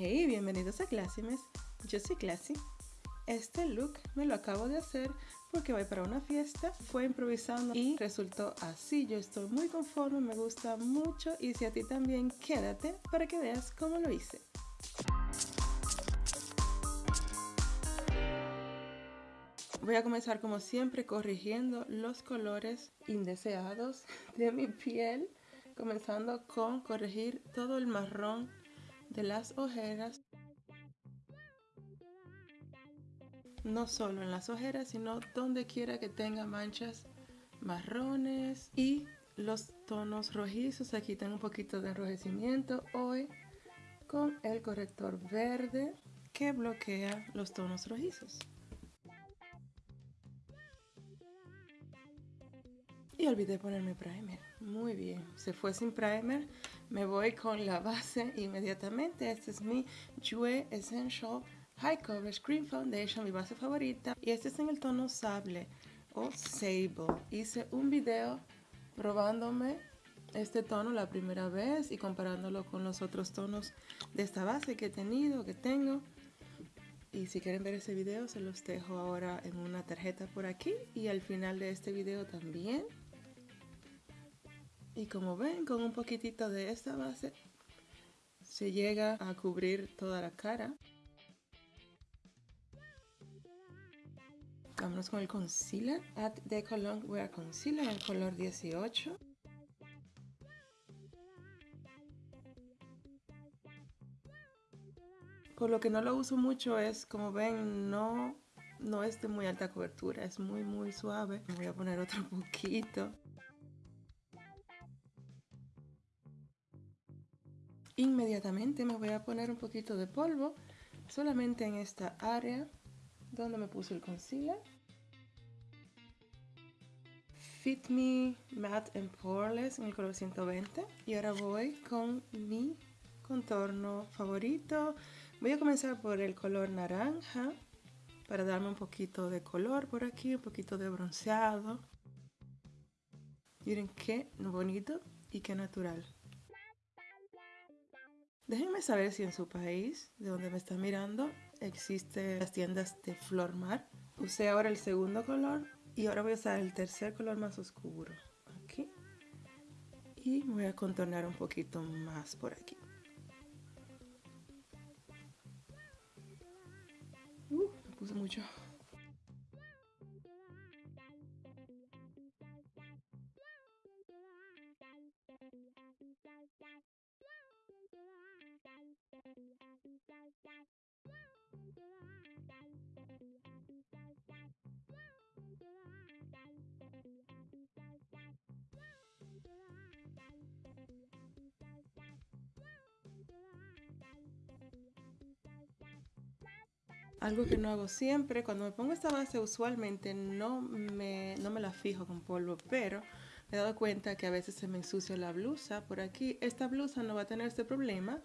Hey, bienvenidos a Classymes. Yo soy Classy. Este look me lo acabo de hacer porque voy para una fiesta, fue improvisando y resultó así. Yo estoy muy conforme, me gusta mucho y si a ti también, quédate para que veas cómo lo hice. Voy a comenzar como siempre corrigiendo los colores indeseados de mi piel, comenzando con corregir todo el marrón de las ojeras. No solo en las ojeras, sino donde quiera que tenga manchas marrones y los tonos rojizos. Aquí tengo un poquito de enrojecimiento hoy con el corrector verde que bloquea los tonos rojizos. Y olvidé ponerme primer. Muy bien, se fue sin primer. Me voy con la base inmediatamente. Este es mi Jue Essential High Coverage Cream Foundation, mi base favorita. Y este es en el tono sable o sable. Hice un video probándome este tono la primera vez y comparándolo con los otros tonos de esta base que he tenido, que tengo. Y si quieren ver ese video se los dejo ahora en una tarjeta por aquí y al final de este video también. Y como ven, con un poquitito de esta base se llega a cubrir toda la cara. Vámonos con el concealer. At de Cologne Wear Concealer en el color 18. Por lo que no lo uso mucho es, como ven, no, no es de muy alta cobertura, es muy muy suave. voy a poner otro poquito. Inmediatamente me voy a poner un poquito de polvo solamente en esta área donde me puse el concealer. Fit Me Matte and Poreless en el color 120. Y ahora voy con mi contorno favorito. Voy a comenzar por el color naranja para darme un poquito de color por aquí, un poquito de bronceado. Miren qué bonito y qué natural. Déjenme saber si en su país, de donde me están mirando, existen las tiendas de Flor Mar. Usé ahora el segundo color y ahora voy a usar el tercer color más oscuro. Aquí. Y voy a contornar un poquito más por aquí. Uh, me puse mucho. Algo que no hago siempre, cuando me pongo esta base usualmente no me, no me la fijo con polvo, pero me he dado cuenta que a veces se me ensucia la blusa por aquí. Esta blusa no va a tener este problema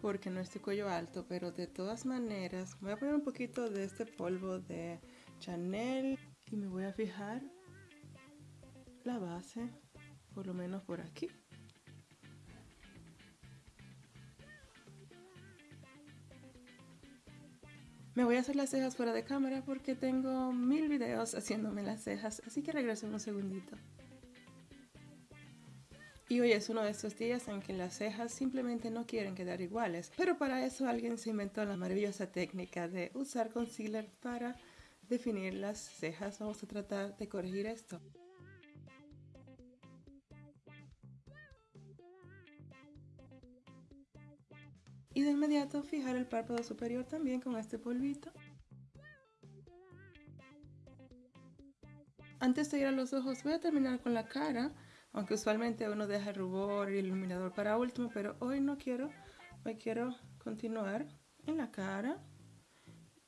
porque no es de cuello alto, pero de todas maneras voy a poner un poquito de este polvo de Chanel y me voy a fijar la base por lo menos por aquí. Me voy a hacer las cejas fuera de cámara porque tengo mil videos haciéndome las cejas, así que regreso en un segundito. Y hoy es uno de estos días en que las cejas simplemente no quieren quedar iguales, pero para eso alguien se inventó la maravillosa técnica de usar concealer para definir las cejas. Vamos a tratar de corregir esto. Y de inmediato fijar el párpado superior también con este polvito. Antes de ir a los ojos voy a terminar con la cara, aunque usualmente uno deja el rubor y el iluminador para último, pero hoy no quiero, hoy quiero continuar en la cara.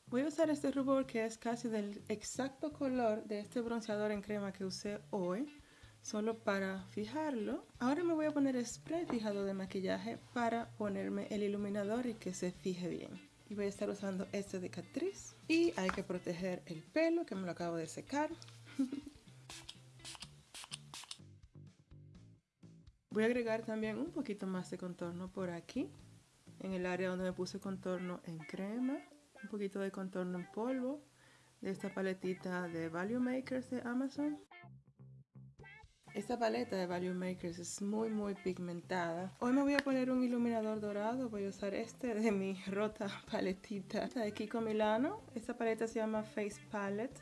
Voy a usar este rubor que es casi del exacto color de este bronceador en crema que usé hoy solo para fijarlo. Ahora me voy a poner spray fijado de maquillaje para ponerme el iluminador y que se fije bien. Y voy a estar usando este de Catrice. Y hay que proteger el pelo que me lo acabo de secar. voy a agregar también un poquito más de contorno por aquí. en el área donde me puse contorno en crema, un poquito de contorno en polvo de esta paletita de Value Makers de Amazon. Esta paleta de Value Makers es muy muy pigmentada. Hoy me voy a poner un iluminador dorado. Voy a usar este de mi rota paletita de Kiko Milano. Esta paleta se llama Face Palette.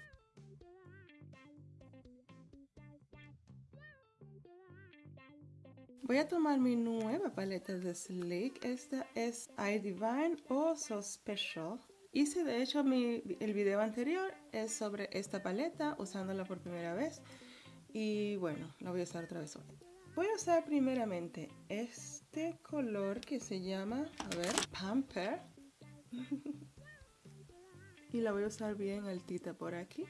Voy a tomar mi nueva paleta de Sleek. Esta es I Divine o So Special. Hice de hecho mi, el video anterior es sobre esta paleta usándola por primera vez. Y bueno, la voy a usar otra vez hoy. Voy a usar primeramente este color que se llama, a ver, Pamper. y la voy a usar bien altita por aquí.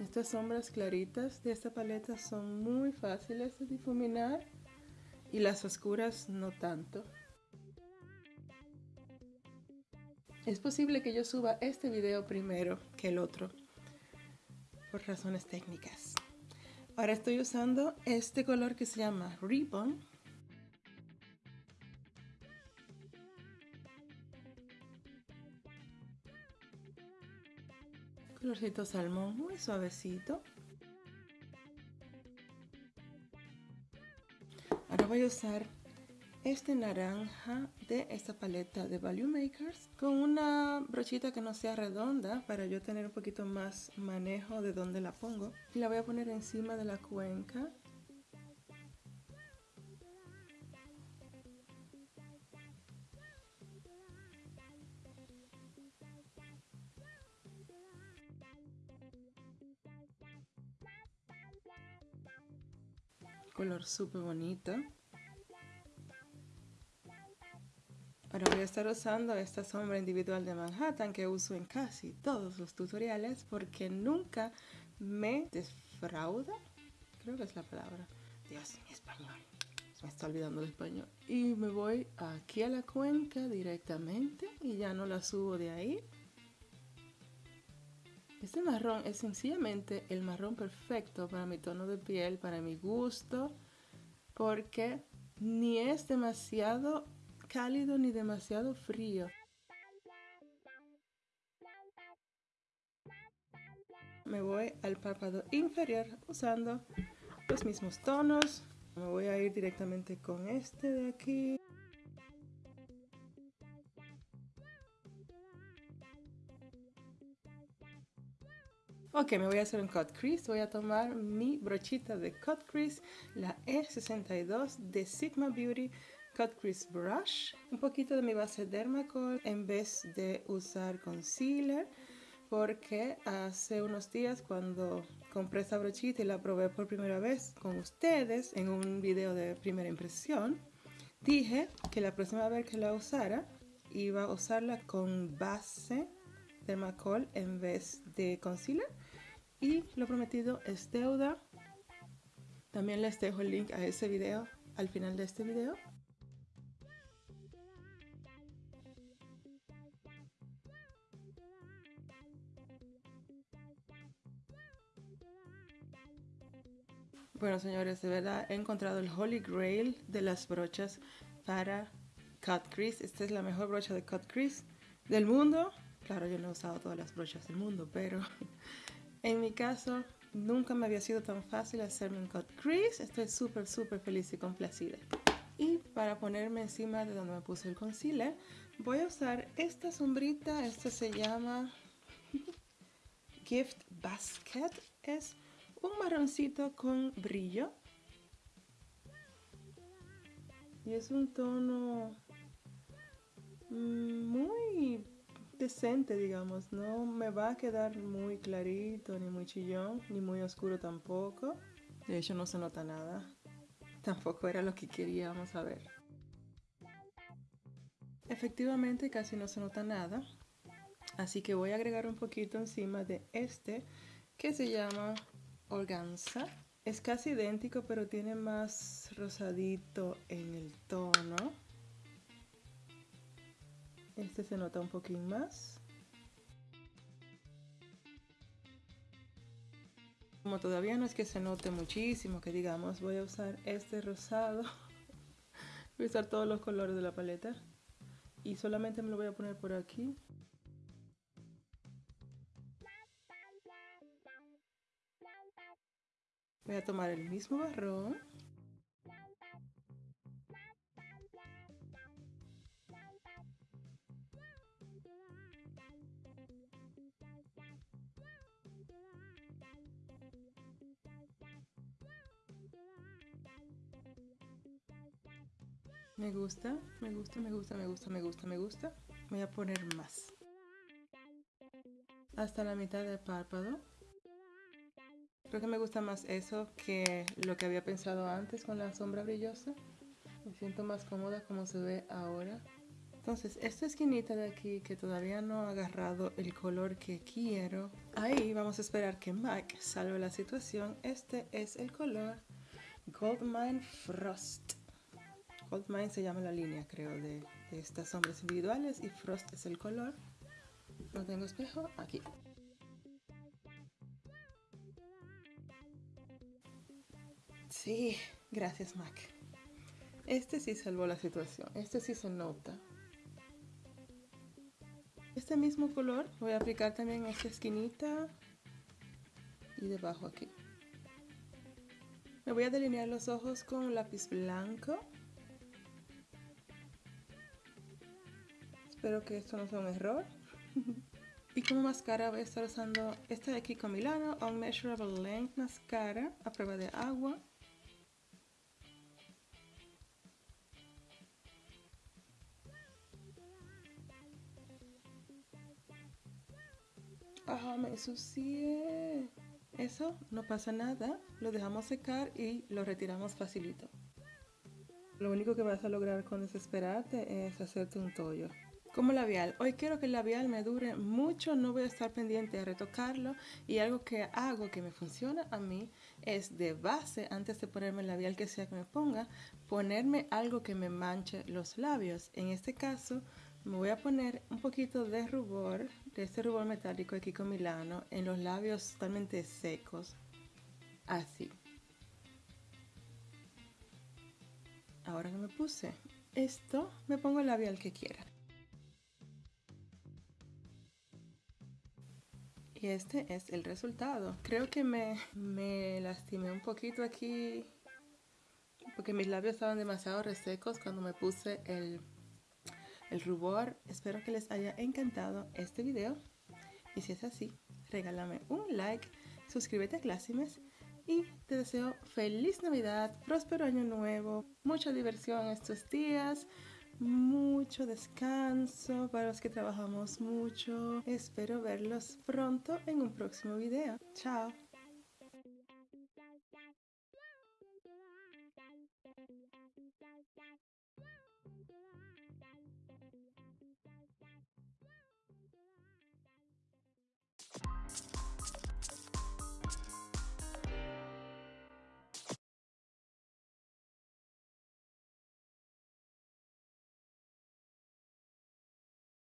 Estas sombras claritas de esta paleta son muy fáciles de difuminar y las oscuras no tanto. Es posible que yo suba este video primero que el otro, por razones técnicas. Ahora estoy usando este color que se llama Ribbon. Colorcito salmón muy suavecito. Ahora voy a usar este naranja de esta paleta de Value Makers con una brochita que no sea redonda para yo tener un poquito más manejo de dónde la pongo. Y la voy a poner encima de la cuenca. Color súper bonito estar usando esta sombra individual de Manhattan que uso en casi todos los tutoriales porque nunca me defrauda. Creo que es la palabra. Dios, mi español. Me está olvidando el español. Y me voy aquí a la cuenca directamente y ya no la subo de ahí. Este marrón es sencillamente el marrón perfecto para mi tono de piel, para mi gusto, porque ni es demasiado cálido ni demasiado frío. Me voy al párpado inferior usando los mismos tonos. Me voy a ir directamente con este de aquí. Ok, me voy a hacer un cut crease. Voy a tomar mi brochita de cut crease, la E62 de Sigma Beauty Cut Crease Brush, un poquito de mi base Dermacol en vez de usar concealer porque hace unos días cuando compré esta brochita y la probé por primera vez con ustedes en un video de primera impresión, dije que la próxima vez que la usara iba a usarla con base Dermacol en vez de concealer y lo prometido es deuda. También les dejo el link a ese video al final de este video Bueno, señores, de verdad he encontrado el Holy Grail de las brochas para cut crease. Esta es la mejor brocha de cut crease del mundo. Claro, yo no he usado todas las brochas del mundo, pero en mi caso nunca me había sido tan fácil hacerme un cut crease. Estoy súper, súper feliz y complacida. Y para ponerme encima de donde me puse el concealer, voy a usar esta sombrita. Esta se llama Gift Basket. Es un marroncito con brillo. Y es un tono mm, muy decente, digamos. No me va a quedar muy clarito, ni muy chillón, ni muy oscuro tampoco. De hecho, no se nota nada. Tampoco era lo que queríamos a ver. Efectivamente, casi no se nota nada. Así que voy a agregar un poquito encima de este que se llama organza. Es casi idéntico, pero tiene más rosadito en el tono. Este se nota un poquín más. como todavía no es que se note muchísimo, que digamos, voy a usar este rosado. voy a usar todos los colores de la paleta. Y solamente me lo voy a poner por aquí. Voy a tomar el mismo barrón. Me gusta, me gusta, me gusta, me gusta, me gusta, me gusta. Voy a poner más. Hasta la mitad del párpado. Creo que me gusta más eso que lo que había pensado antes con la sombra brillosa. Me siento más cómoda como se ve ahora. Entonces, esta esquinita de aquí que todavía no ha agarrado el color que quiero, ahí vamos a esperar que Mike salve la situación. Este es el color Goldmine Frost. Goldmine se llama la línea, creo, de, de estas sombras individuales y Frost es el color. No tengo espejo, aquí. Sí, gracias Mac. Este sí salvó la situación, este sí se nota. Este mismo color voy a aplicar también en esta esquinita y debajo aquí. Me voy a delinear los ojos con un lápiz blanco. Espero que esto no sea un error. y como máscara voy a estar usando esta de aquí con Milano Unmeasurable Length Mascara a prueba de agua. Ah, me ensucié. Eso no pasa nada. Lo dejamos secar y lo retiramos facilito. Lo único que vas a lograr con desesperarte es hacerte un tollo. Como labial, hoy quiero que el labial me dure mucho, no voy a estar pendiente de retocarlo y algo que hago que me funciona a mí es de base, antes de ponerme el labial que sea que me ponga, ponerme algo que me manche los labios. En este caso me voy a poner un poquito de rubor, de este rubor metálico aquí con Milano, en los labios totalmente secos, así. Ahora que me puse esto, me pongo el labial que quiera. Y este es el resultado. Creo que me, me lastimé un poquito aquí porque mis labios estaban demasiado resecos cuando me puse el el rubor. Espero que les haya encantado este video. Y si es así, regálame un like, suscríbete a Clásimes y te deseo feliz Navidad, próspero año nuevo, mucha diversión estos días, mucho descanso para los que trabajamos mucho. Espero verlos pronto en un próximo video. Chao.